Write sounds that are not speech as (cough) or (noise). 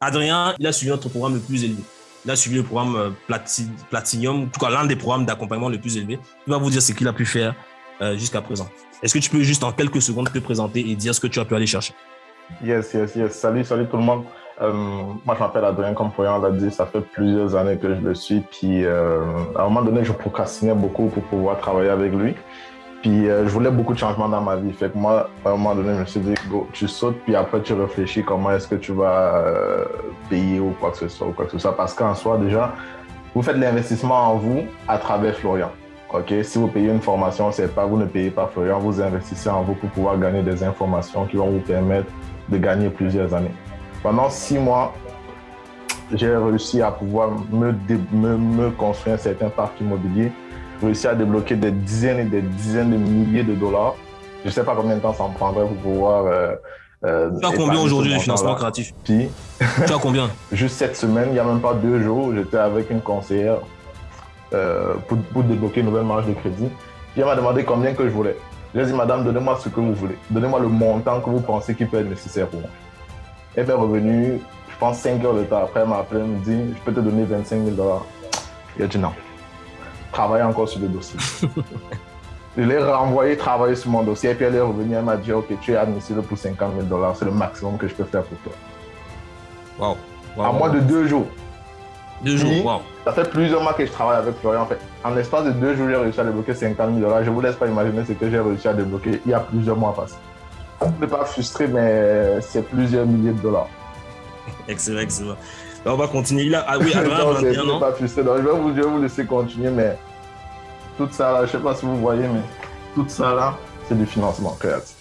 Adrien, il a suivi notre programme le plus élevé. Il a suivi le programme euh, Platinum, en tout cas l'un des programmes d'accompagnement le plus élevé. Il va vous dire ce qu'il a pu faire euh, jusqu'à présent. Est-ce que tu peux juste en quelques secondes te présenter et dire ce que tu as pu aller chercher? Yes, yes, yes. Salut, salut tout le monde. Euh, moi, je m'appelle Adrien, comme Florian l'a dit, ça fait plusieurs années que je le suis. Puis, à un moment donné, je procrastinais beaucoup pour pouvoir travailler avec lui. Puis euh, je voulais beaucoup de changements dans ma vie. Fait que moi, à un moment donné, je me suis dit, go, tu sautes, puis après tu réfléchis comment est-ce que tu vas euh, payer ou quoi que ce soit, ou quoi que ce soit. Parce qu'en soi, déjà, vous faites l'investissement en vous à travers Florian. OK? Si vous payez une formation, c'est pas vous ne payez pas Florian, vous investissez en vous pour pouvoir gagner des informations qui vont vous permettre de gagner plusieurs années. Pendant six mois, j'ai réussi à pouvoir me, me, me construire un certain parc immobilier réussi à débloquer des dizaines et des dizaines de milliers de dollars. Je ne sais pas combien de temps ça me prendrait pour pouvoir. Euh, euh, tu as combien aujourd'hui de financement créatif Puis, Tu as combien? (laughs) Juste cette semaine, il n'y a même pas deux jours, j'étais avec une conseillère euh, pour, pour, débloquer une nouvelle marge de crédit. Puis elle m'a demandé combien que je voulais. J'ai dit, madame, donnez-moi ce que vous voulez. Donnez-moi le montant que vous pensez qui peut être nécessaire pour moi. Elle est revenue, je pense, 5 heures de temps après, elle m'a appelé, elle me dit, je peux te donner 25 000 dollars. a dit non travailler encore sur le dossier. (laughs) je l'ai renvoyé travailler sur mon dossier et puis elle est revenue, elle m'a dit Ok, tu es admissible pour 50 000 dollars, c'est le maximum que je peux faire pour toi. Wow. à moins de deux jours. Deux jours, wow. Ça fait plusieurs mois que je travaille avec Florian. En fait, en l'espace de deux jours, j'ai réussi à débloquer 50 000 dollars. Je ne vous laisse pas imaginer ce que j'ai réussi à débloquer il y a plusieurs mois passés. Je ne pas frustré, mais c'est plusieurs milliers de dollars. Excellent, excellent. on va continuer. Là, ah oui, (laughs) Adrien, non, 21 non? Pas. Donc, je, vais vous, je vais vous laisser continuer, mais tout ça là, je sais pas si vous voyez, mais tout ça là, c'est du financement créatif.